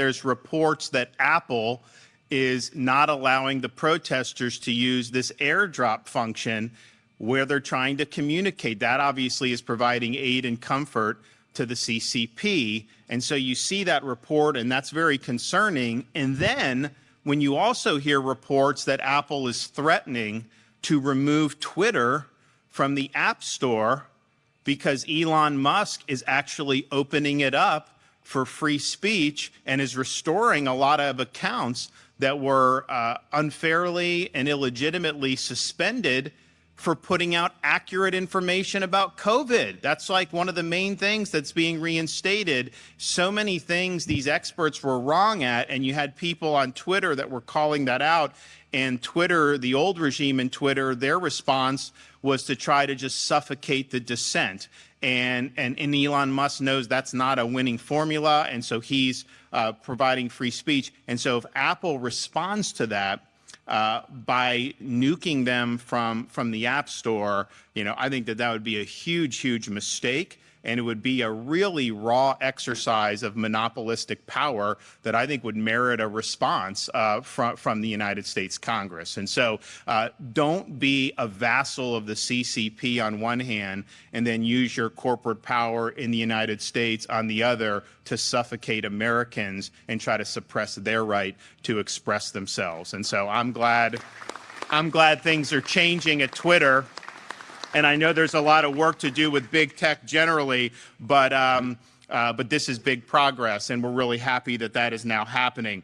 there's reports that Apple is not allowing the protesters to use this airdrop function where they're trying to communicate. That obviously is providing aid and comfort to the CCP. And so you see that report, and that's very concerning. And then when you also hear reports that Apple is threatening to remove Twitter from the App Store because Elon Musk is actually opening it up for free speech and is restoring a lot of accounts that were uh, unfairly and illegitimately suspended for putting out accurate information about COVID. That's like one of the main things that's being reinstated. So many things these experts were wrong at, and you had people on Twitter that were calling that out. And Twitter, the old regime in Twitter, their response was to try to just suffocate the dissent. And, and, and Elon Musk knows that's not a winning formula, and so he's uh, providing free speech. And so if Apple responds to that, uh, by nuking them from from the App Store, you know, I think that that would be a huge, huge mistake and it would be a really raw exercise of monopolistic power that I think would merit a response uh, from, from the United States Congress. And so uh, don't be a vassal of the CCP on one hand and then use your corporate power in the United States on the other to suffocate Americans and try to suppress their right to express themselves. And so I'm glad I'm glad things are changing at Twitter and I know there's a lot of work to do with big tech generally, but um, uh, but this is big progress, and we're really happy that that is now happening.